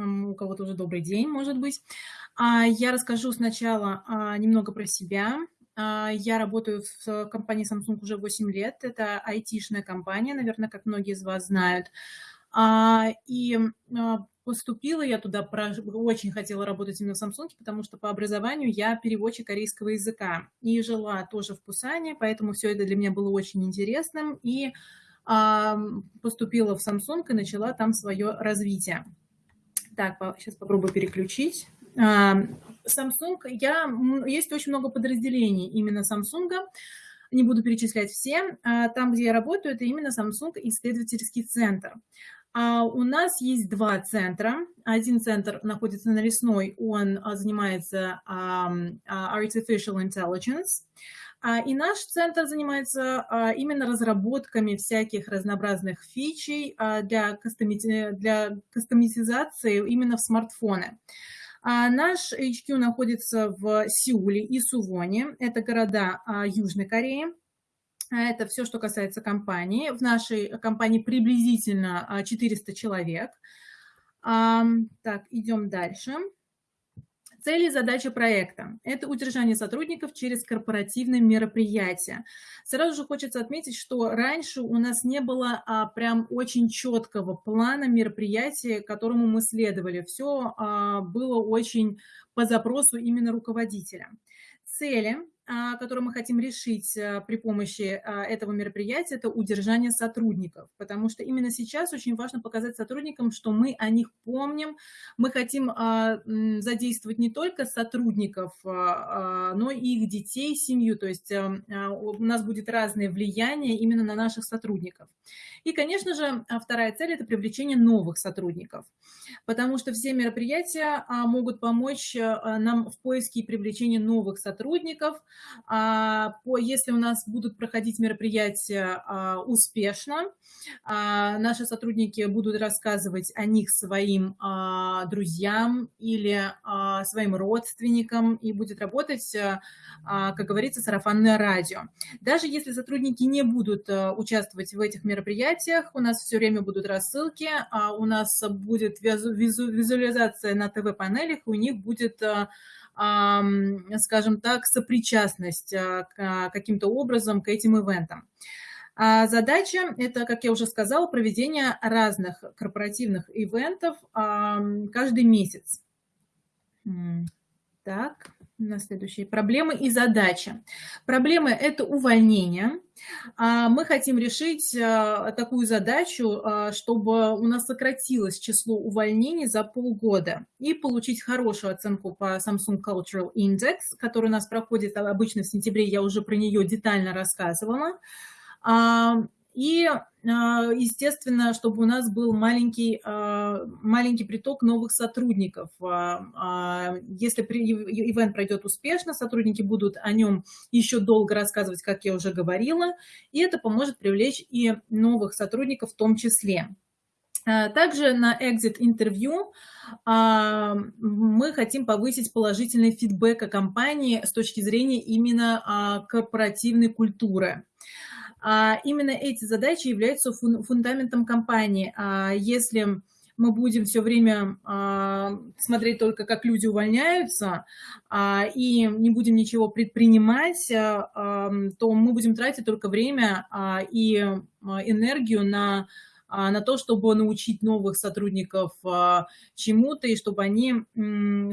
у кого-то уже добрый день, может быть. А, я расскажу сначала а, немного про себя. Я работаю в компании Samsung уже 8 лет. Это айтишная компания, наверное, как многие из вас знают. И поступила я туда, очень хотела работать именно в Samsung, потому что по образованию я переводчик корейского языка. И жила тоже в Пусане, поэтому все это для меня было очень интересным. И поступила в Samsung и начала там свое развитие. Так, сейчас попробую переключить. Samsung, я, есть очень много подразделений именно Samsung, не буду перечислять все. А, там, где я работаю, это именно Samsung исследовательский центр. А у нас есть два центра. Один центр находится на Лесной, он а, занимается Artificial Intelligence, а, и наш центр занимается а, именно разработками всяких разнообразных фичей а, для, для кастомизации именно в смартфоны. Наш HQ находится в Сеуле и Сувоне. Это города Южной Кореи. Это все, что касается компании. В нашей компании приблизительно 400 человек. Так, идем дальше. Цели и задачи проекта – это удержание сотрудников через корпоративные мероприятия. Сразу же хочется отметить, что раньше у нас не было а, прям очень четкого плана мероприятия, которому мы следовали. Все а, было очень по запросу именно руководителя. Цели который мы хотим решить а, при помощи а, этого мероприятия, это удержание сотрудников, потому что именно сейчас очень важно показать сотрудникам, что мы о них помним, мы хотим задействовать не только сотрудников, но и их детей, семью, то есть у нас будет разное влияние именно на наших сотрудников. И, конечно же, вторая цель – это привлечение новых сотрудников, потому что все мероприятия могут помочь нам в поиске и привлечении новых сотрудников, а, если у нас будут проходить мероприятия а, успешно, а, наши сотрудники будут рассказывать о них своим друзьям или своим родственникам и будет работать, как говорится, сарафанное радио. Даже если сотрудники не будут участвовать в этих мероприятиях, у нас все время будут рассылки, у нас будет визуализация на ТВ-панелях, у них будет скажем так, сопричастность а, каким-то образом к этим ивентам. А задача – это, как я уже сказала, проведение разных корпоративных ивентов каждый месяц. Так на следующие. Проблемы и задачи. Проблемы – это увольнение. А, мы хотим решить а, такую задачу, а, чтобы у нас сократилось число увольнений за полгода и получить хорошую оценку по Samsung Cultural Index, который у нас проходит обычно в сентябре, я уже про нее детально рассказывала. И, а, естественно, чтобы у нас был маленький, а, маленький приток новых сотрудников. А, если ивент пройдет успешно, сотрудники будут о нем еще долго рассказывать, как я уже говорила, и это поможет привлечь и новых сотрудников в том числе. Также на exit интервью мы хотим повысить положительный фидбэк о компании с точки зрения именно корпоративной культуры. А именно эти задачи являются фундаментом компании. А если мы будем все время а, смотреть только, как люди увольняются, и не будем ничего предпринимать, то мы будем тратить только время и энергию на на то, чтобы научить новых сотрудников чему-то, и чтобы они,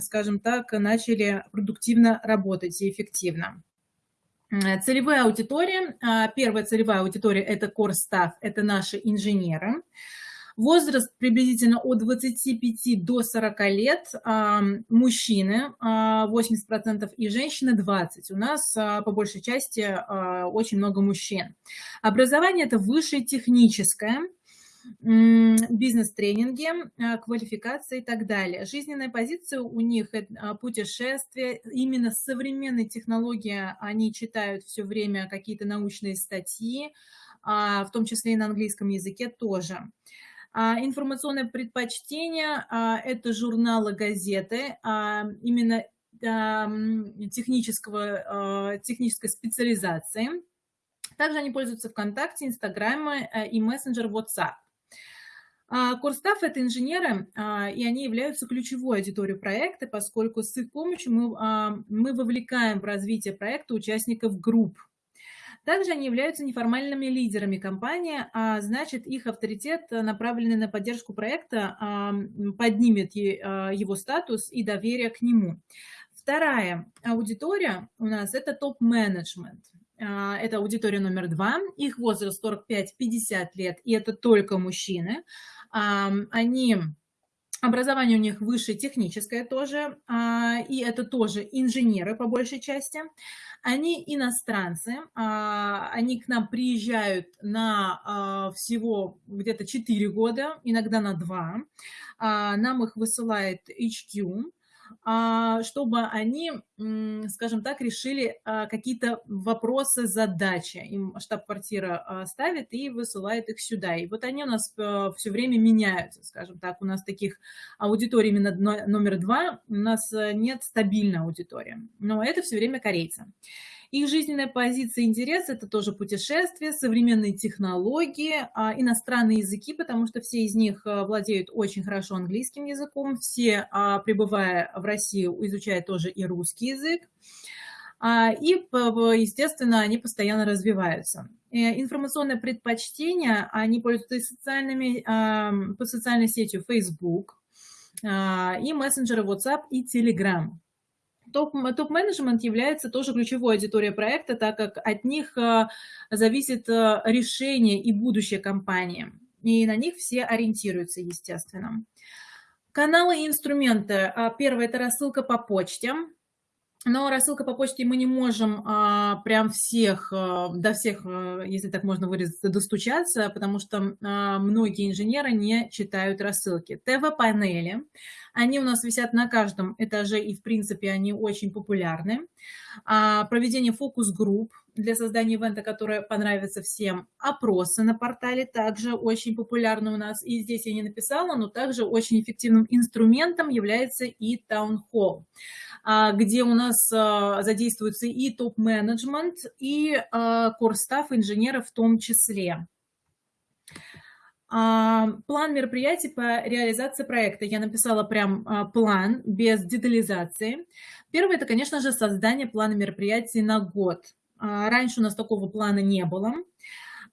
скажем так, начали продуктивно работать и эффективно. Целевая аудитория. А, первая целевая аудитория – это core staff, это наши инженеры. Возраст приблизительно от 25 до 40 лет, а, мужчины 80% а, и женщины 20%. У нас по большей части очень много мужчин. Образование – это высшее техническое, бизнес-тренинги, а, квалификация и так далее. Жизненная позиция у них – это а, путешествие. Именно современные технологии, они читают все время какие-то научные статьи, а, в том числе и на английском языке тоже. Информационное предпочтение – это журналы, газеты, именно технического, технической специализации. Также они пользуются ВКонтакте, Инстаграме и мессенджер WhatsApp. Корстав – это инженеры, и они являются ключевой аудиторией проекта, поскольку с их помощью мы, мы вовлекаем в развитие проекта участников групп. Также они являются неформальными лидерами компании, а значит, их авторитет, направленный на поддержку проекта, поднимет его статус и доверие к нему. Вторая аудитория у нас – это топ-менеджмент. А, это аудитория номер два. Их возраст 45-50 лет, и это только мужчины. Они Образование у них высшее техническое тоже, а, и это тоже инженеры по большей части. Они иностранцы, а, они к нам приезжают на всего где-то 4 года, иногда на 2. Нам их высылает HQ, а, чтобы они, скажем так, решили а, какие-то вопросы, задачи. Им штаб-квартира а, ставит и высылает их сюда. И вот они у нас все время меняются, скажем так. У нас таких аудиторий именно номер два, у нас э, нет стабильной аудитории. Но это все время корейцы. Их жизненная позиция и интерес – это тоже путешествия, современные технологии, а, иностранные языки, потому что все из них а, владеют очень хорошо английским языком, все, а, пребывая в России, изучают тоже и русский язык. И, естественно, они постоянно развиваются. Э, информационное предпочтение, они пользуются социальными, по социальной сетью Facebook, и мессенджеры WhatsApp и Telegram топ-менеджмент является тоже ключевой аудиторией проекта, так как от них э, зависит э, решение и будущее компании. И на них все ориентируются, естественно. Каналы и инструменты. А, первое – это рассылка по почте. Но рассылка по почте мы не можем а, прям всех, а, до всех, а, если так можно выразиться, достучаться, потому что а, многие инженеры не читают рассылки. ТВ-панели, они у нас висят на каждом этаже, и в принципе они очень популярны. А, проведение фокус-групп для создания ивента, которое понравится всем. Опросы на портале также очень популярны у нас, и здесь я не написала, но также очень эффективным инструментом является и таунхолл. А, где у нас а, задействуется и топ-менеджмент, и корстав инженеров в том числе. А, план мероприятий по реализации проекта. Я написала прям план без детализации. Первое – это, конечно же, создание плана мероприятий на год. Раньше у нас такого плана не было.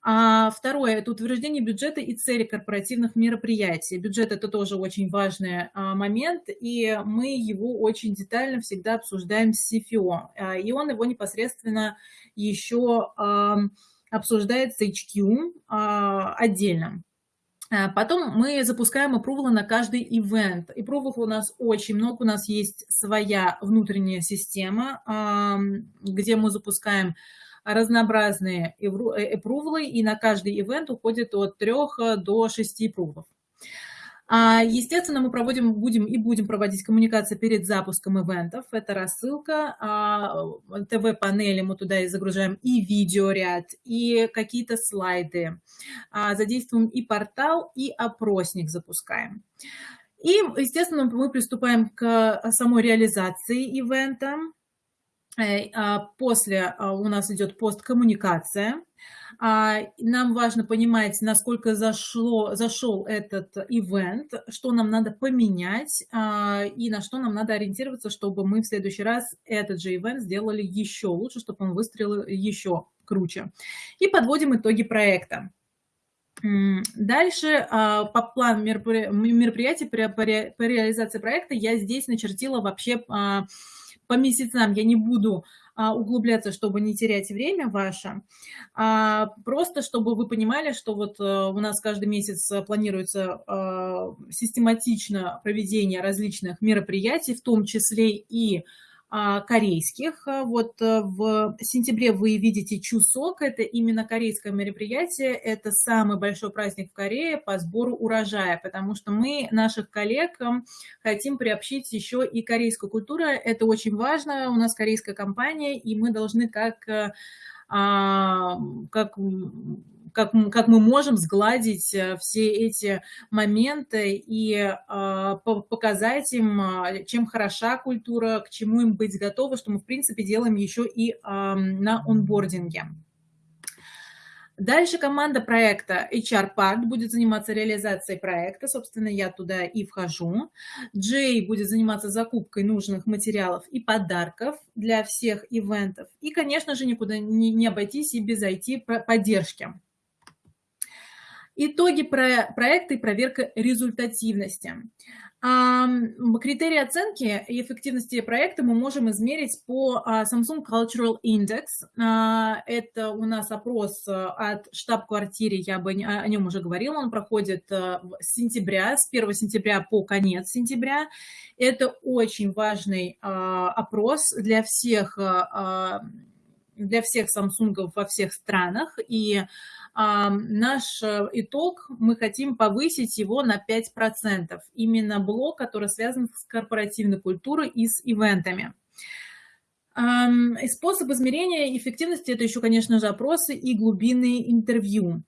А второе – это утверждение бюджета и цели корпоративных мероприятий. Бюджет – это тоже очень важный а, момент, и мы его очень детально всегда обсуждаем с CFO. А, и он его непосредственно еще обсуждает с HQ отдельно. Потом мы запускаем аппрувалы на каждый ивент. Аппрувалов у нас очень много. У нас есть своя внутренняя система, где мы запускаем разнообразные эпрувлы, и на каждый ивент уходит от 3 до 6 эпрувлов. А, естественно, мы проводим, будем и будем проводить коммуникации перед запуском ивентов. Это рассылка, а, ТВ-панели мы туда и загружаем, и видеоряд, и какие-то слайды. А, задействуем и портал, и опросник запускаем. И, естественно, мы приступаем к самой реализации ивента. А, после а, у нас идет посткоммуникация. А, нам важно понимать, насколько зашло, зашел этот ивент, что нам надо поменять и на что нам надо ориентироваться, чтобы мы в следующий раз этот же ивент сделали еще лучше, чтобы он выстрелил еще круче. И подводим итоги проекта. Дальше по плану мероприятий по реализации проекта я здесь начертила вообще по месяцам я не буду а, углубляться, чтобы не терять время ваше, а просто чтобы вы понимали, что вот а, у нас каждый месяц планируется а, систематично проведение различных мероприятий, в том числе и корейских. Вот э, в сентябре вы видите Чусок, это именно корейское мероприятие, это самый большой праздник в Корее по сбору урожая, потому что мы наших коллег эм, хотим приобщить еще и корейскую культуру, это очень важно, у нас корейская компания, и мы должны как э, а, как как, как мы можем сгладить э, все эти моменты и э, показать им, а, чем хороша культура, к чему им быть готовы, что мы, в принципе, делаем еще и э, на онбординге. Дальше команда проекта HR Part будет заниматься реализацией проекта, собственно, я туда и вхожу. Джей будет заниматься закупкой нужных материалов и подарков для всех ивентов. И, конечно же, никуда не, не обойтись и без IT-поддержки. Итоги про проекта и проверка результативности. Критерии оценки и эффективности проекта мы можем измерить по а, Samsung Cultural Index. А, это у нас опрос а, от штаб-квартиры, я бы о нем уже говорила, он проходит с сентября, с 1 сентября по конец сентября. Это очень важный опрос для всех, для всех Samsung во всех странах, и наш э, итог, мы хотим повысить его на 5%. Именно блок, который связан с корпоративной культурой и с ивентами. И способ измерения эффективности – это еще, конечно же, опросы и глубинные интервью.